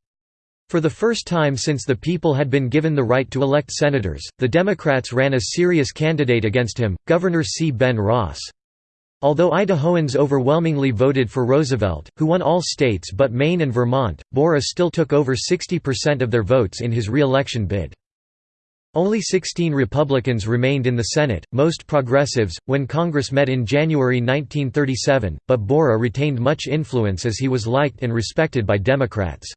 For the first time since the people had been given the right to elect senators, the Democrats ran a serious candidate against him, Governor C. Ben Ross. Although Idahoans overwhelmingly voted for Roosevelt, who won all states but Maine and Vermont, Borah still took over 60% of their votes in his re-election bid. Only 16 Republicans remained in the Senate, most progressives, when Congress met in January 1937, but Borah retained much influence as he was liked and respected by Democrats.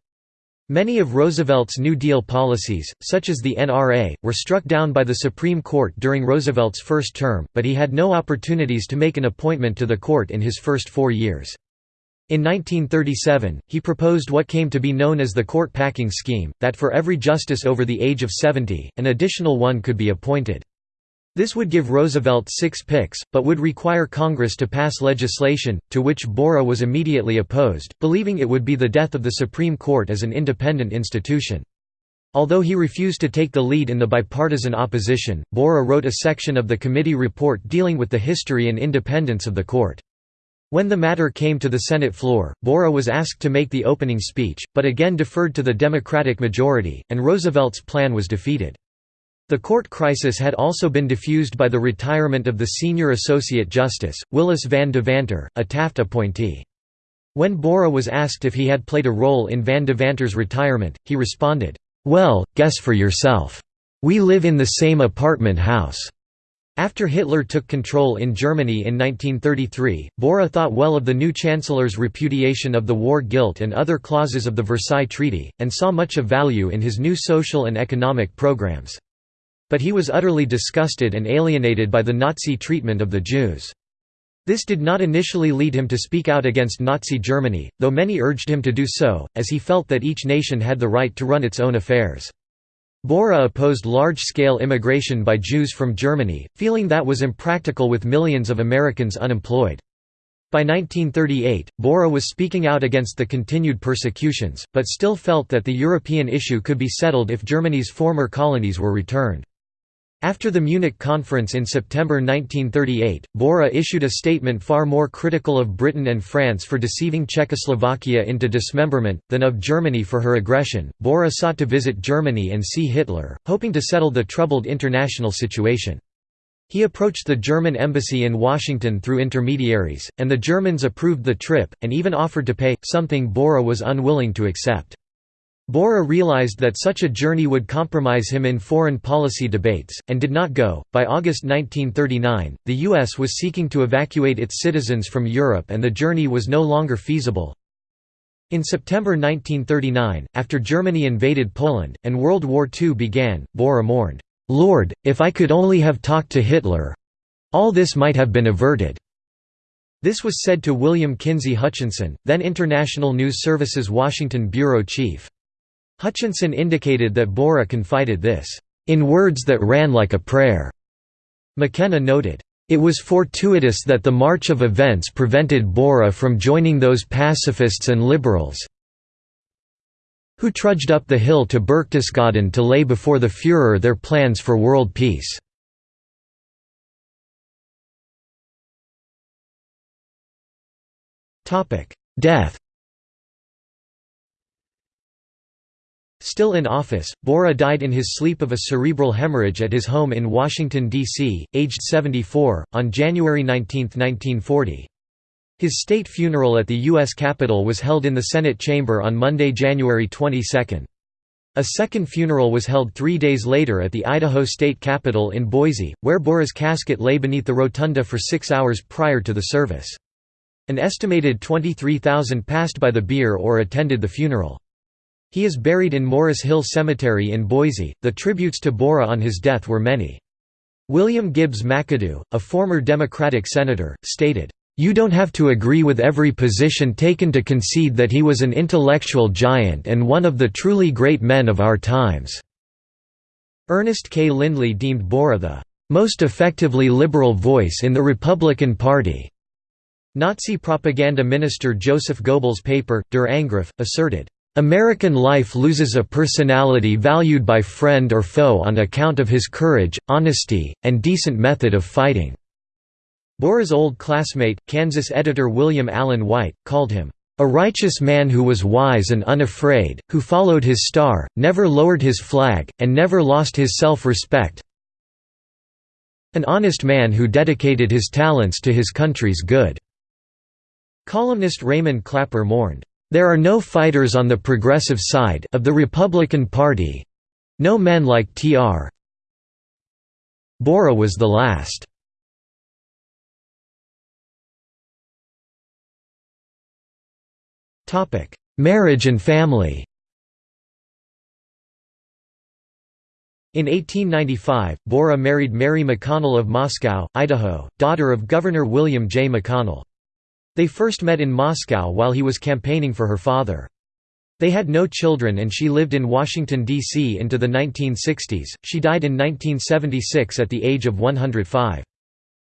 Many of Roosevelt's New Deal policies, such as the NRA, were struck down by the Supreme Court during Roosevelt's first term, but he had no opportunities to make an appointment to the court in his first four years. In 1937, he proposed what came to be known as the court packing scheme, that for every justice over the age of 70, an additional one could be appointed. This would give Roosevelt six picks, but would require Congress to pass legislation, to which Borah was immediately opposed, believing it would be the death of the Supreme Court as an independent institution. Although he refused to take the lead in the bipartisan opposition, Borah wrote a section of the committee report dealing with the history and independence of the court. When the matter came to the Senate floor, Borah was asked to make the opening speech, but again deferred to the Democratic majority, and Roosevelt's plan was defeated. The court crisis had also been diffused by the retirement of the senior associate justice, Willis Van Devanter, a Taft appointee. When Borah was asked if he had played a role in Van Devanter's retirement, he responded, "'Well, guess for yourself. We live in the same apartment house.'" After Hitler took control in Germany in 1933, Borah thought well of the new chancellor's repudiation of the war guilt and other clauses of the Versailles Treaty, and saw much of value in his new social and economic programs. But he was utterly disgusted and alienated by the Nazi treatment of the Jews. This did not initially lead him to speak out against Nazi Germany, though many urged him to do so, as he felt that each nation had the right to run its own affairs. Borah opposed large-scale immigration by Jews from Germany, feeling that was impractical with millions of Americans unemployed. By 1938, Borah was speaking out against the continued persecutions, but still felt that the European issue could be settled if Germany's former colonies were returned. After the Munich Conference in September 1938, Borah issued a statement far more critical of Britain and France for deceiving Czechoslovakia into dismemberment, than of Germany for her aggression. Borah sought to visit Germany and see Hitler, hoping to settle the troubled international situation. He approached the German embassy in Washington through intermediaries, and the Germans approved the trip, and even offered to pay, something Borah was unwilling to accept. Borah realized that such a journey would compromise him in foreign policy debates, and did not go. By August 1939, the U.S. was seeking to evacuate its citizens from Europe and the journey was no longer feasible. In September 1939, after Germany invaded Poland, and World War II began, Borah mourned, "'Lord, if I could only have talked to Hitler! All this might have been averted.' This was said to William Kinsey Hutchinson, then International News Service's Washington bureau chief. Hutchinson indicated that Borah confided this, "...in words that ran like a prayer." McKenna noted, "...it was fortuitous that the march of events prevented Borah from joining those pacifists and liberals who trudged up the hill to Berchtesgaden to lay before the Führer their plans for world peace." Death Still in office, Borah died in his sleep of a cerebral hemorrhage at his home in Washington, D.C., aged 74, on January 19, 1940. His state funeral at the U.S. Capitol was held in the Senate chamber on Monday, January 22. A second funeral was held three days later at the Idaho State Capitol in Boise, where Borah's casket lay beneath the rotunda for six hours prior to the service. An estimated 23,000 passed by the bier or attended the funeral. He is buried in Morris Hill Cemetery in Boise. The tributes to Borah on his death were many. William Gibbs McAdoo, a former Democratic senator, stated, you don't have to agree with every position taken to concede that he was an intellectual giant and one of the truly great men of our times." Ernest K. Lindley deemed Borah the "...most effectively liberal voice in the Republican Party." Nazi propaganda minister Joseph Goebbels' paper, Der Angriff, asserted, "...American life loses a personality valued by friend or foe on account of his courage, honesty, and decent method of fighting." Borah's old classmate, Kansas editor William Allen White, called him, "...a righteous man who was wise and unafraid, who followed his star, never lowered his flag, and never lost his self-respect an honest man who dedicated his talents to his country's good." Columnist Raymond Clapper mourned, "...there are no fighters on the progressive side of the Republican Party—no men like T.R. Borah was the last." Topic: Marriage and family In 1895, Borah married Mary McConnell of Moscow, Idaho, daughter of Governor William J. McConnell. They first met in Moscow while he was campaigning for her father. They had no children and she lived in Washington, D.C. into the 1960s. She died in 1976 at the age of 105.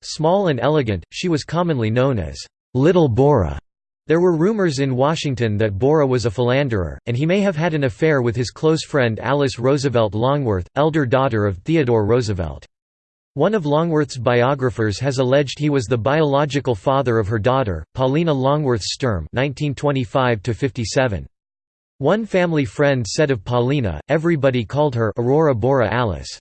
Small and elegant, she was commonly known as Little Borah. There were rumors in Washington that Borah was a philanderer, and he may have had an affair with his close friend Alice Roosevelt Longworth, elder daughter of Theodore Roosevelt. One of Longworth's biographers has alleged he was the biological father of her daughter, Paulina Longworth Sturm (1925–57). One family friend said of Paulina, everybody called her Aurora Borah Alice.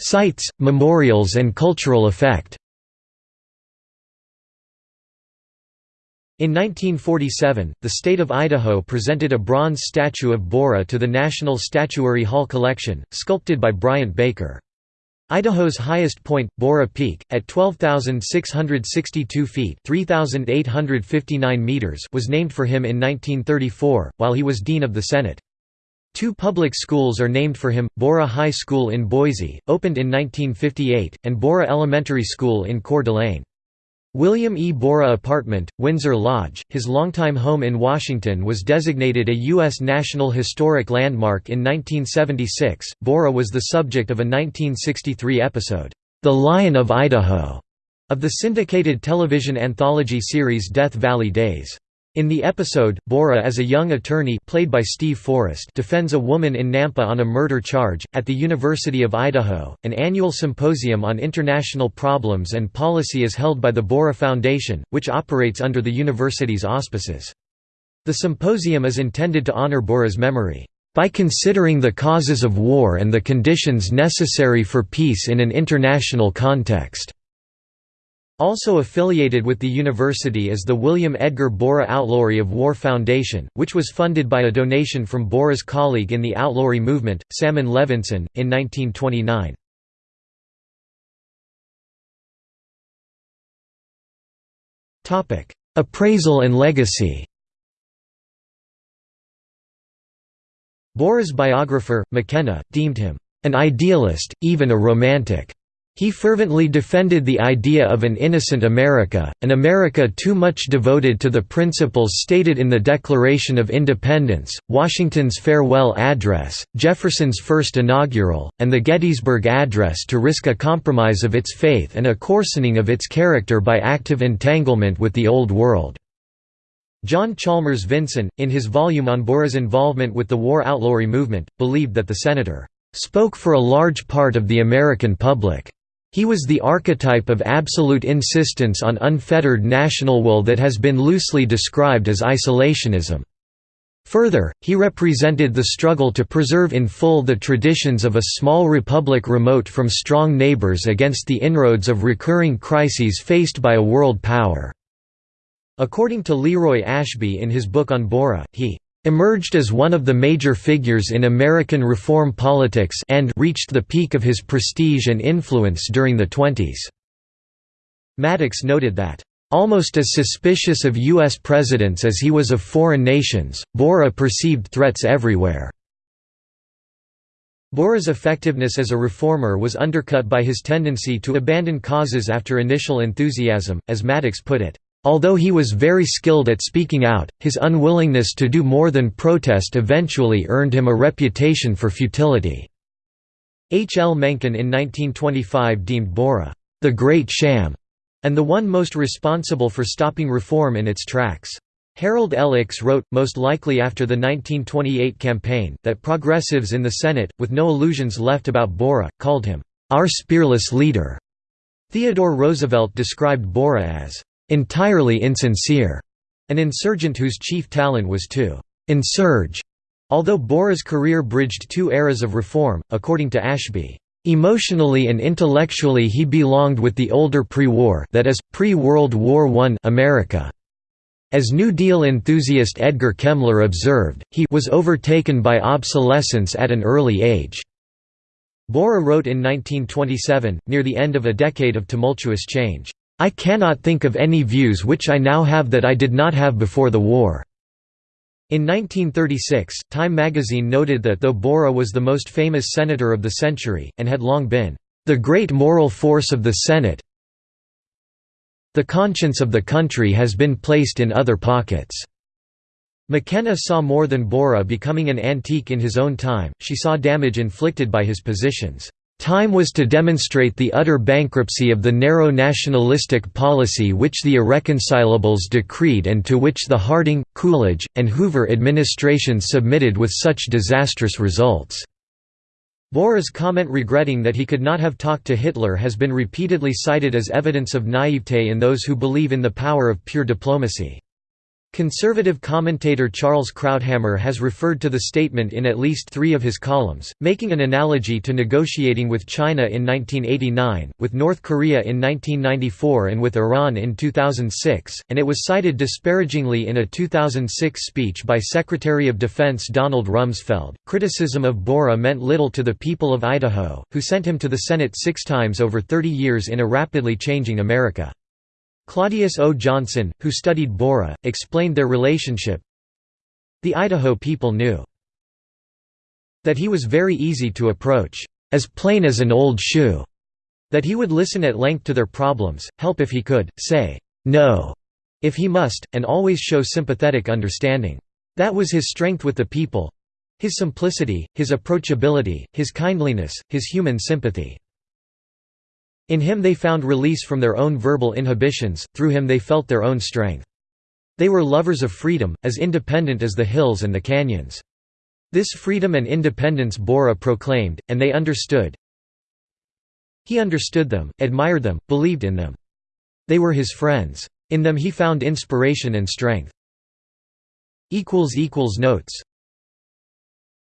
Sites, memorials and cultural effect In 1947, the state of Idaho presented a bronze statue of Borah to the National Statuary Hall collection, sculpted by Bryant Baker. Idaho's highest point, Borah Peak, at 12,662 feet meters was named for him in 1934, while he was Dean of the Senate. Two public schools are named for him, Borah High School in Boise, opened in 1958, and Borah Elementary School in Coeur d'Alene. William E. Borah Apartment, Windsor Lodge, his longtime home in Washington was designated a U.S. National Historic Landmark in 1976. Borah was the subject of a 1963 episode, The Lion of Idaho, of the syndicated television anthology series Death Valley Days. In the episode, Borah as a young attorney played by Steve Forrest defends a woman in Nampa on a murder charge. At the University of Idaho, an annual symposium on international problems and policy is held by the Borah Foundation, which operates under the university's auspices. The symposium is intended to honor Borah's memory, by considering the causes of war and the conditions necessary for peace in an international context. Also affiliated with the university is the William Edgar Borah Outlawry of War Foundation, which was funded by a donation from Borah's colleague in the outlawry movement, Salmon Levinson, in 1929. Appraisal and legacy Borah's biographer, McKenna, deemed him, "...an idealist, even a romantic." He fervently defended the idea of an innocent America, an America too much devoted to the principles stated in the Declaration of Independence, Washington's farewell address, Jefferson's first inaugural, and the Gettysburg Address to risk a compromise of its faith and a coarsening of its character by active entanglement with the Old World. John Chalmers Vinson, in his volume on Borah's involvement with the war outlawry movement, believed that the senator spoke for a large part of the American public. He was the archetype of absolute insistence on unfettered national will that has been loosely described as isolationism. Further, he represented the struggle to preserve in full the traditions of a small republic remote from strong neighbors against the inroads of recurring crises faced by a world power. According to Leroy Ashby in his book on Borah, he emerged as one of the major figures in American reform politics and reached the peak of his prestige and influence during the twenties. Maddox noted that, "...almost as suspicious of U.S. presidents as he was of foreign nations, Borah perceived threats everywhere." Borah's effectiveness as a reformer was undercut by his tendency to abandon causes after initial enthusiasm, as Maddox put it. Although he was very skilled at speaking out, his unwillingness to do more than protest eventually earned him a reputation for futility. H. L. Mencken in 1925 deemed Borah, "...the great sham", and the one most responsible for stopping reform in its tracks. Harold L. Ickes wrote, most likely after the 1928 campaign, that progressives in the Senate, with no illusions left about Borah, called him, "...our spearless leader." Theodore Roosevelt described Borah as, entirely insincere, an insurgent whose chief talent was to insurge. Although Borah's career bridged two eras of reform, according to Ashby, Emotionally and intellectually he belonged with the older pre-war that is, pre-World War I America. As New Deal enthusiast Edgar Kemler observed, he was overtaken by obsolescence at an early age. Borah wrote in 1927, near the end of a decade of tumultuous change, I cannot think of any views which I now have that I did not have before the war." In 1936, Time magazine noted that though Borah was the most famous senator of the century, and had long been, "...the great moral force of the Senate the conscience of the country has been placed in other pockets." McKenna saw more than Borah becoming an antique in his own time, she saw damage inflicted by his positions. Time was to demonstrate the utter bankruptcy of the narrow nationalistic policy which the irreconcilables decreed and to which the Harding, Coolidge, and Hoover administrations submitted with such disastrous results. Borah's comment regretting that he could not have talked to Hitler has been repeatedly cited as evidence of naivete in those who believe in the power of pure diplomacy. Conservative commentator Charles Krauthammer has referred to the statement in at least three of his columns, making an analogy to negotiating with China in 1989, with North Korea in 1994 and with Iran in 2006, and it was cited disparagingly in a 2006 speech by Secretary of Defense Donald Rumsfeld. Criticism of Borah meant little to the people of Idaho, who sent him to the Senate six times over 30 years in a rapidly changing America. Claudius O. Johnson, who studied Borah, explained their relationship. The Idaho people knew that he was very easy to approach, as plain as an old shoe, that he would listen at length to their problems, help if he could, say, no, if he must, and always show sympathetic understanding. That was his strength with the people his simplicity, his approachability, his kindliness, his human sympathy. In him they found release from their own verbal inhibitions, through him they felt their own strength. They were lovers of freedom, as independent as the hills and the canyons. This freedom and independence Borah proclaimed, and they understood. He understood them, admired them, believed in them. They were his friends. In them he found inspiration and strength. Notes